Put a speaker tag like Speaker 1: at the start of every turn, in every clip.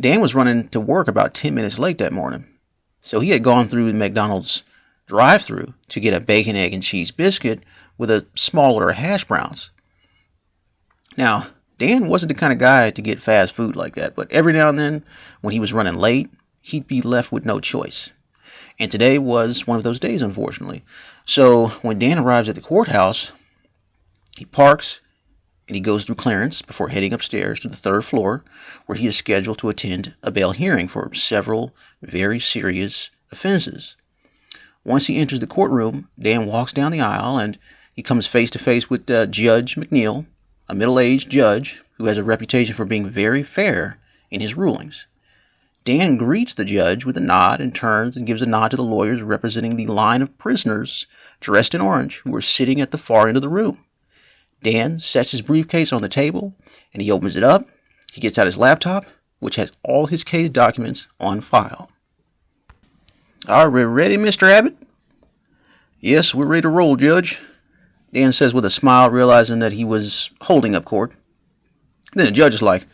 Speaker 1: Dan was running to work about 10 minutes late that morning. So he had gone through the McDonald's drive through to get a bacon, egg, and cheese biscuit with a small order of hash browns. Now, Dan wasn't the kind of guy to get fast food like that, but every now and then, when he was running late, he'd be left with no choice. And today was one of those days, unfortunately. So when Dan arrives at the courthouse, he parks and he goes through clearance before heading upstairs to the third floor, where he is scheduled to attend a bail hearing for several very serious offenses. Once he enters the courtroom, Dan walks down the aisle and he comes face to face with uh, Judge McNeil, a middle aged judge who has a reputation for being very fair in his rulings. Dan greets the judge with a nod and turns and gives a nod to the lawyers representing the line of prisoners dressed in orange who are sitting at the far end of the room. Dan sets his briefcase on the table and he opens it up. He gets out his laptop, which has all his case documents on file. Are we ready, Mr. Abbott? Yes, we're ready to roll, Judge. Dan says with a smile, realizing that he was holding up court. Then the judge is like,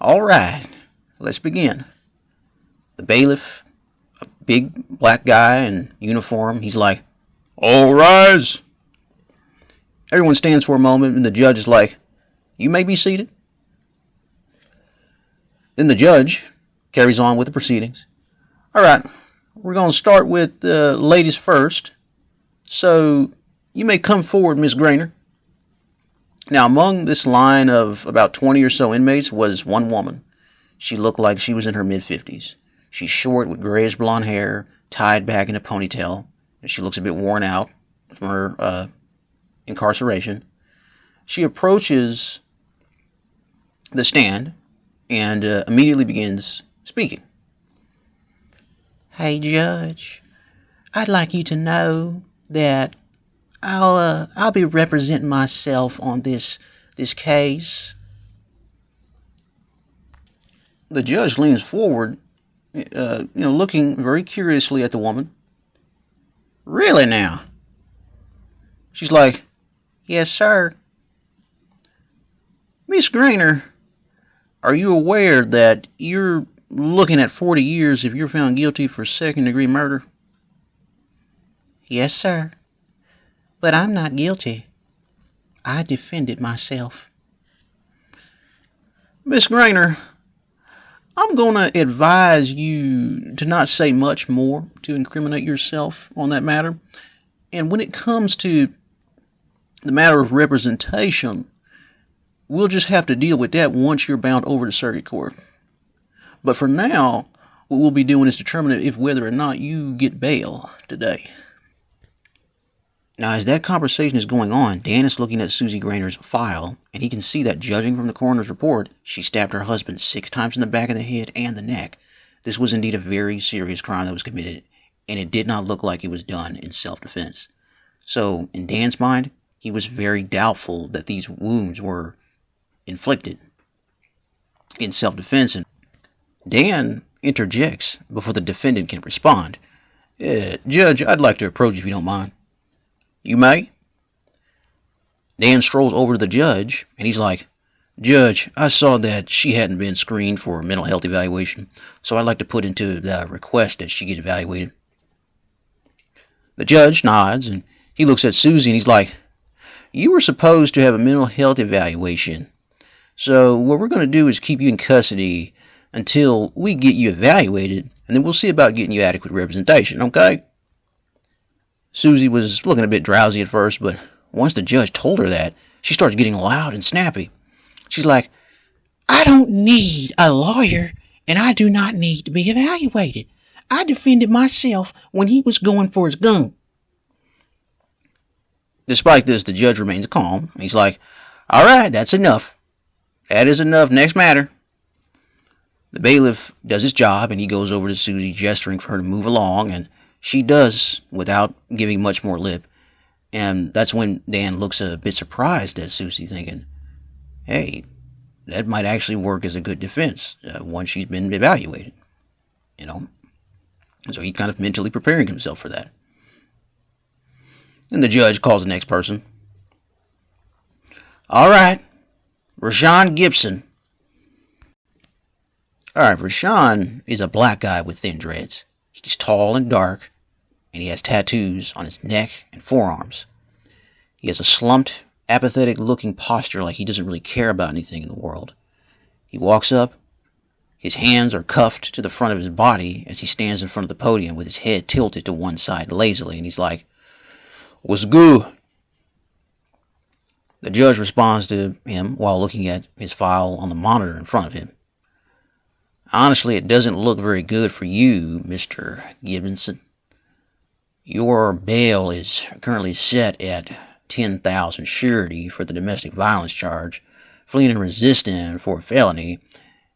Speaker 1: All right, let's begin. The bailiff, a big black guy in uniform, he's like, All rise. Everyone stands for a moment, and the judge is like, You may be seated. Then the judge carries on with the proceedings. All right, we're going to start with the ladies first. So you may come forward, Miss Grainer. Now, among this line of about 20 or so inmates was one woman. She looked like she was in her mid 50s. She's short with grayish blonde hair, tied back in a ponytail. And she looks a bit worn out from her uh, incarceration. She approaches the stand and uh, immediately begins speaking.
Speaker 2: Hey, Judge, I'd like you to know that I'll uh, I'll be representing myself on this this case.
Speaker 1: The judge leans forward, uh, you know, looking very curiously at the woman. Really now? She's like,
Speaker 2: Yes, sir.
Speaker 1: Miss Grainer, are you aware that you're looking at 40 years if you're found guilty for second degree murder?
Speaker 2: Yes, sir. But I'm not guilty. I defended myself.
Speaker 1: Miss Grainer, I'm going to advise you to not say much more to incriminate yourself on that matter. And when it comes to the matter of representation, we'll just have to deal with that once you're bound over to circuit court. But for now, what we'll be doing is determining if whether or not you get bail today. Now, as that conversation is going on, Dan is looking at Susie Grainer's file, and he can see that, judging from the coroner's report, she stabbed her husband six times in the back of the head and the neck. This was indeed a very serious crime that was committed, and it did not look like it was done in self defense. So, in Dan's mind, he was very doubtful that these wounds were inflicted in self defense. And Dan interjects before the defendant can respond. Uh, Judge, I'd like to approach if you don't mind. You may. Dan strolls over to the judge, and he's like, Judge, I saw that she hadn't been screened for mental health evaluation, so I'd like to put into the request that she get evaluated. The judge nods, and he looks at Susie, and he's like, You were supposed to have a mental health evaluation, so what we're going to do is keep you in custody until we get you evaluated, and then we'll see about getting you adequate representation, okay? Susie was looking a bit drowsy at first, but once the judge told her that, she started getting loud and snappy. She's like,
Speaker 2: I don't need a lawyer, and I do not need to be evaluated. I defended myself when he was going for his gun.
Speaker 1: Despite this, the judge remains calm. He's like, All right, that's enough. That is enough. Next matter. The bailiff does his job, and he goes over to Susie, gesturing for her to move along, and she does without giving much more lip. And that's when Dan looks a bit surprised at Susie, thinking, hey, that might actually work as a good defense uh, once she's been evaluated. You know? So he's kind of mentally preparing himself for that. And the judge calls the next person. All right, Rashawn Gibson. Alright, Rashawn is a black guy with thin dreads. He's tall and dark, and he has tattoos on his neck and forearms. He has a slumped, apathetic looking posture like he doesn't really care about anything in the world. He walks up, his hands are cuffed to the front of his body as he stands in front of the podium with his head tilted to one side lazily, and he's like, What's good? The judge responds to him while looking at his file on the monitor in front of him. Honestly, it doesn't look very good for you, Mr. Gibson. Your bail is currently set at 10,000 surety for the domestic violence charge, fleeing and resisting for a felony,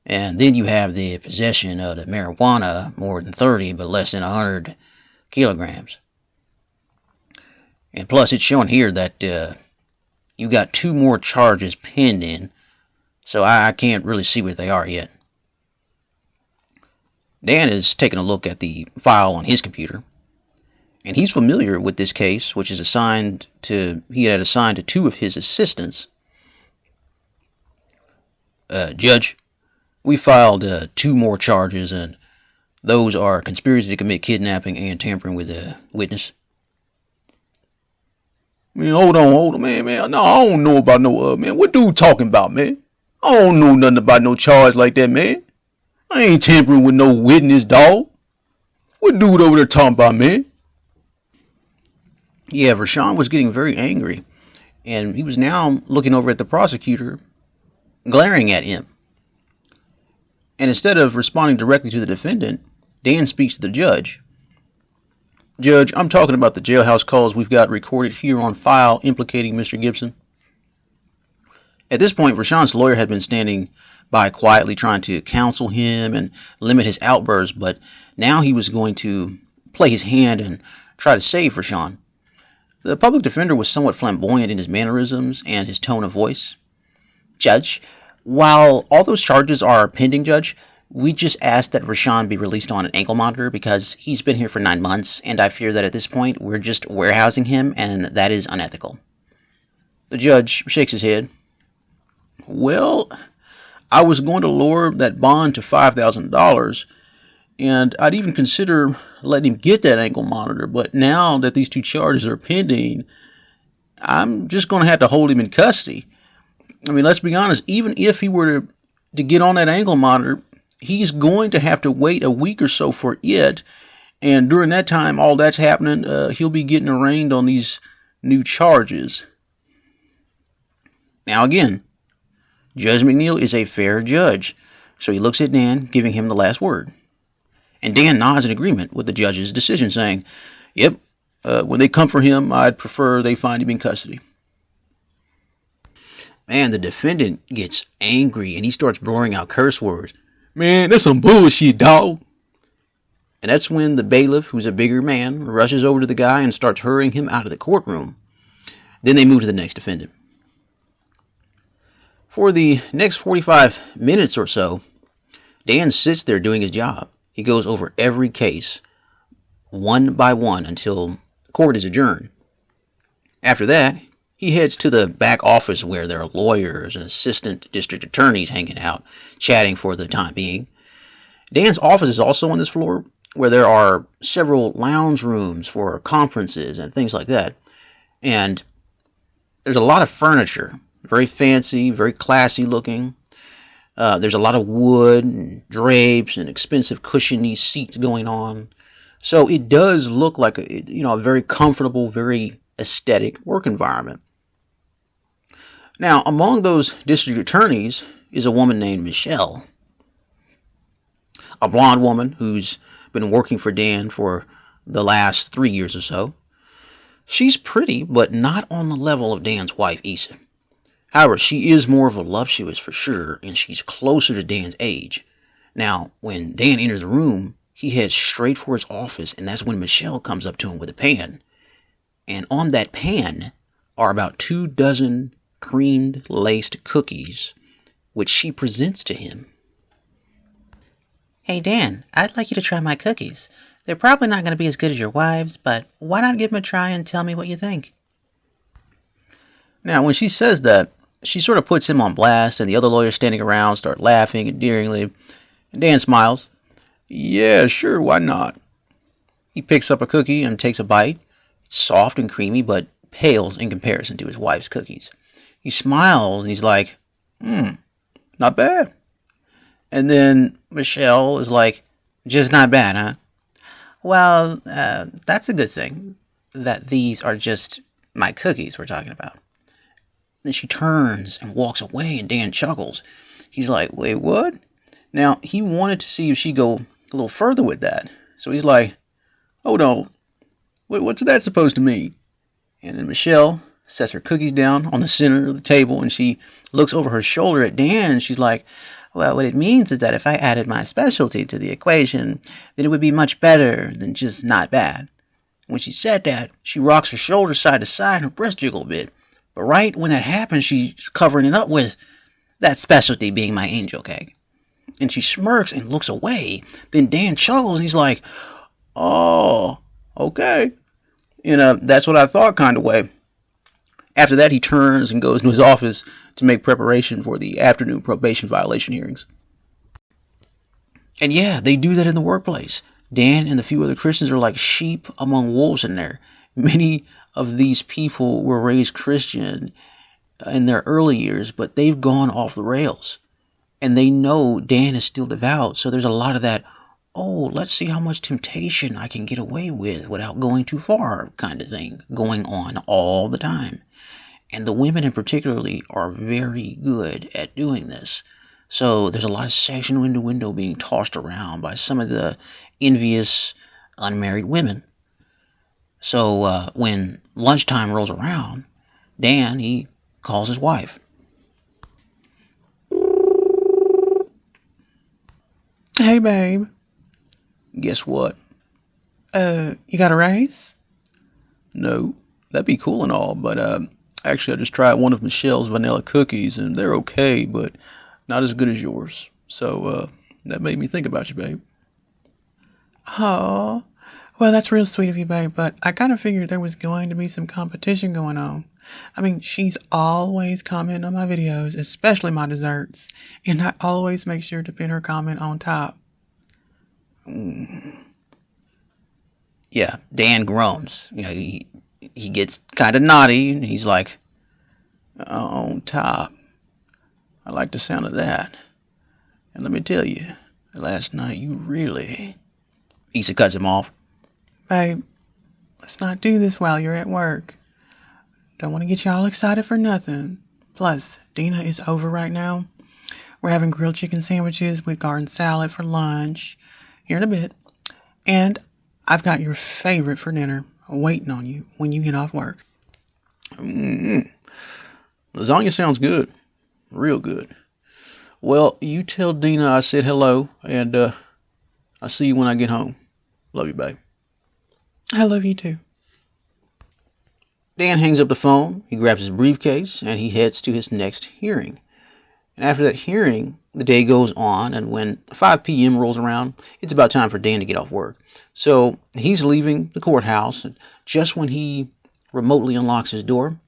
Speaker 1: and then you have the possession of the marijuana, more than 30 but less than 100 kilograms. And plus, it's showing here that uh, you got two more charges pending, so I, I can't really see what they are yet. Dan is taking a look at the file on his computer, and he's familiar with this case, which is assigned to he had assigned to two of his assistants. Uh, Judge, we filed uh, two more charges, and those are conspiracy to commit kidnapping and tampering with a witness.
Speaker 3: Man, hold on, hold on, man, man. No, I don't know about no, uh, man. What dude talking about, man? I don't know nothing about no charge like that, man. I ain't tampering with no witness, dog. What dude over there talking about, man?
Speaker 1: Yeah, Rashawn was getting very angry, and he was now looking over at the prosecutor, glaring at him. And instead of responding directly to the defendant, Dan speaks to the judge. Judge, I'm talking about the jailhouse calls we've got recorded here on file implicating Mr. Gibson. At this point, Rashawn's lawyer had been standing by quietly trying to counsel him and limit his outbursts, but now he was going to play his hand and try to save Rashawn. The public defender was somewhat flamboyant in his mannerisms and his tone of voice. Judge, while all those charges are pending, Judge, we just asked that Rashawn be released on an ankle monitor because he's been here for nine months, and I fear that at this point we're just warehousing him, and that is unethical. The judge shakes his head.
Speaker 3: Well, I was going to lower that bond to $5,000, and I'd even consider letting him get that ankle monitor, but now that these two charges are pending, I'm just going to have to hold him in custody. I mean, let's be honest, even if he were to, to get on that ankle monitor, he's going to have to wait a week or so for it. And during that time, all that's happening, uh, he'll be getting arraigned on these new charges.
Speaker 1: Now, again, Judge McNeil is a fair judge, so he looks at Dan, giving him the last word. And Dan nods in agreement with the judge's decision, saying, Yep, uh, when they come for him, I'd prefer they find him in custody. Man, the defendant gets angry and he starts blurring out curse words.
Speaker 3: Man, that's some bullshit, dog.
Speaker 1: And that's when the bailiff, who's a bigger man, rushes over to the guy and starts hurrying him out of the courtroom. Then they move to the next defendant. For the next 45 minutes or so, Dan sits there doing his job. He goes over every case, one by one, until court is adjourned. After that, he heads to the back office where there are lawyers and assistant district attorneys hanging out, chatting for the time being. Dan's office is also on this floor, where there are several lounge rooms for conferences and things like that. And there's a lot of furniture, very fancy, very classy looking. Uh, there's a lot of wood and drapes and expensive cushiony seats going on. So it does look like a, you know a very comfortable, very aesthetic work environment. Now, among those district attorneys is a woman named Michelle, a blonde woman who's been working for Dan for the last three years or so. She's pretty, but not on the level of Dan's wife, Issa. However, she is more voluptuous for sure, and she's closer to Dan's age. Now, when Dan enters the room, he heads straight for his office, and that's when Michelle comes up to him with a pan. And on that pan are about two dozen creamed laced cookies, which she presents to him.
Speaker 2: Hey, Dan, I'd like you to try my cookies. They're probably not going to be as good as your wife's, but why not give them a try and tell me what you think?
Speaker 1: Now, when she says that, she sort of puts him on blast, and the other lawyers standing around start laughing endearingly. Dan smiles. Yeah, sure, why not? He picks up a cookie and takes a bite. It's soft and creamy, but pales in comparison to his wife's cookies. He smiles and he's like, hmm, not bad. And then Michelle is like, just not bad, huh?
Speaker 4: Well, uh, that's a good thing that these are just my cookies we're talking about.
Speaker 1: Then she turns and walks away, and Dan chuckles. He's like, wait, what? Now, he wanted to see if she'd go a little further with that. So he's like, hold on, what's that supposed to mean? And then Michelle sets her cookies down on the center of the table, and she looks over her shoulder at Dan, and she's like,
Speaker 4: well, what it means is that if I added my specialty to the equation, then it would be much better than just not bad.
Speaker 1: When she said that, she rocks her shoulders side to side and her breast jiggle a bit. But right when that happens, she's covering it up with that specialty being my angel cake. And she smirks and looks away. Then Dan chuckles and he's like, Oh, okay. You know, that's what I thought kind of way. After that, he turns and goes to his office to make preparation for the afternoon probation violation hearings. And yeah, they do that in the workplace. Dan and the few other Christians are like sheep among wolves in there. Many of these people were raised Christian in their early years, but they've gone off the rails. And they know Dan is still devout, so there's a lot of that, oh, let's see how much temptation I can get away with without going too far kind of thing going on all the time. And the women in particularly are very good at doing this. So there's a lot of section window window being tossed around by some of the envious unmarried women. So uh, when lunchtime rolls around, Dan he calls his wife.
Speaker 3: Hey babe.
Speaker 1: Guess what?
Speaker 3: Uh, you got a raise?
Speaker 1: No, that'd be cool and all, but uh, Actually, I just tried one of Michelle's vanilla cookies, and they're okay, but not as good as yours. So uh, that made me think about you, babe.
Speaker 3: Oh, well, that's real sweet of you, babe, but I kind of figured there was going to be some competition going on. I mean, she's always commenting on my videos, especially my desserts, and I always make sure to pin her comment on top.
Speaker 1: Mm. Yeah, Dan groans. You know, he, he gets kind of naughty and he's like, on top. I like the sound of that. And let me tell you, last night you really. Issa cuts him off.
Speaker 3: Babe, let's not do this while you're at work. Don't want to get you all excited for nothing. Plus, Dina is over right now. We're having grilled chicken sandwiches with garden salad for lunch here in a bit. And I've got your favorite for dinner waiting on you when you get off work.
Speaker 1: Mm-hmm. Lasagna sounds good. Real good. Well, you tell Dina I said hello, and uh, I'll see you when I get home. Love you, babe.
Speaker 3: I love you too.
Speaker 1: Dan hangs up the phone, he grabs his briefcase, and he heads to his next hearing. And after that hearing, the day goes on, and when 5 p.m. rolls around, it's about time for Dan to get off work. So he's leaving the courthouse, and just when he remotely unlocks his door,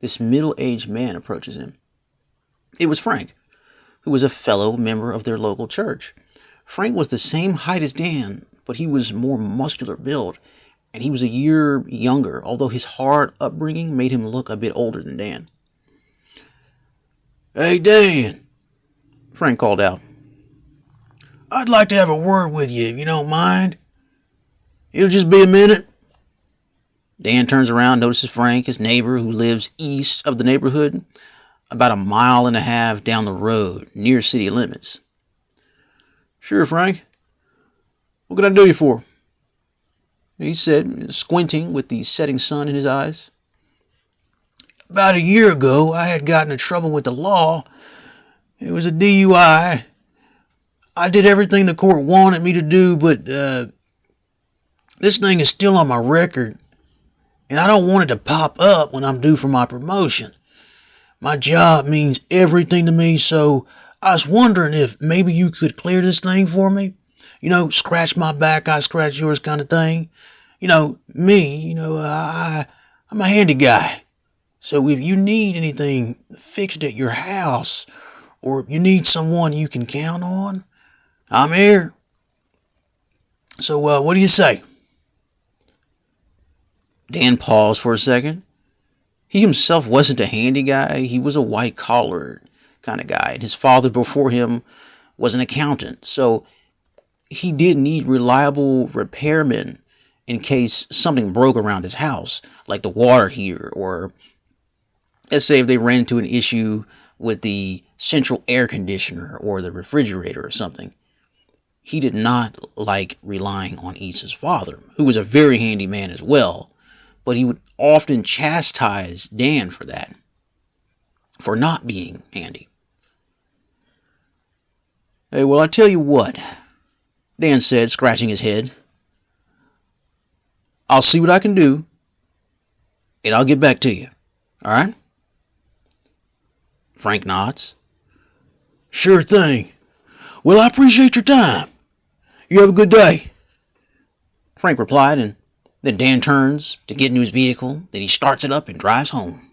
Speaker 1: this middle aged man approaches him. It was Frank, who was a fellow member of their local church. Frank was the same height as Dan, but he was more muscular build, and he was a year younger, although his hard upbringing made him look a bit older than Dan. Hey, Dan, Frank called out. I'd like to have a word with you, if you don't mind. It'll just be a minute. Dan turns around, notices Frank, his neighbor, who lives east of the neighborhood, about a mile and a half down the road, near city limits. Sure, Frank. What can I do you for? He said, squinting with the setting sun in his eyes. About a year ago, I had gotten in trouble with the law. It was a DUI. I did everything the court wanted me to do, but uh, this thing is still on my record, and I don't want it to pop up when I'm due for my promotion. My job means everything to me, so I was wondering if maybe you could clear this thing for me. You know, scratch my back, I scratch yours kind of thing. You know, me, you know, I, I'm a handy guy. So if you need anything fixed at your house, or you need someone you can count on, I'm here. So, uh, what do you say? Dan paused for a second. He himself wasn't a handy guy, he was a white collar kind of guy. And his father before him was an accountant. So he did need reliable repairmen in case something broke around his house, like the water heater, or let's say if they ran into an issue with the central air conditioner or the refrigerator or something. He did not like relying on Issa's father, who was a very handy man as well, but he would often chastise Dan for that, for not being handy. Hey, well, I tell you what, Dan said, scratching his head. I'll see what I can do, and I'll get back to you. All right? Frank nods. Sure thing. Well, I appreciate your time. You have a good day. Frank replied, and then Dan turns to get into his vehicle. Then he starts it up and drives home.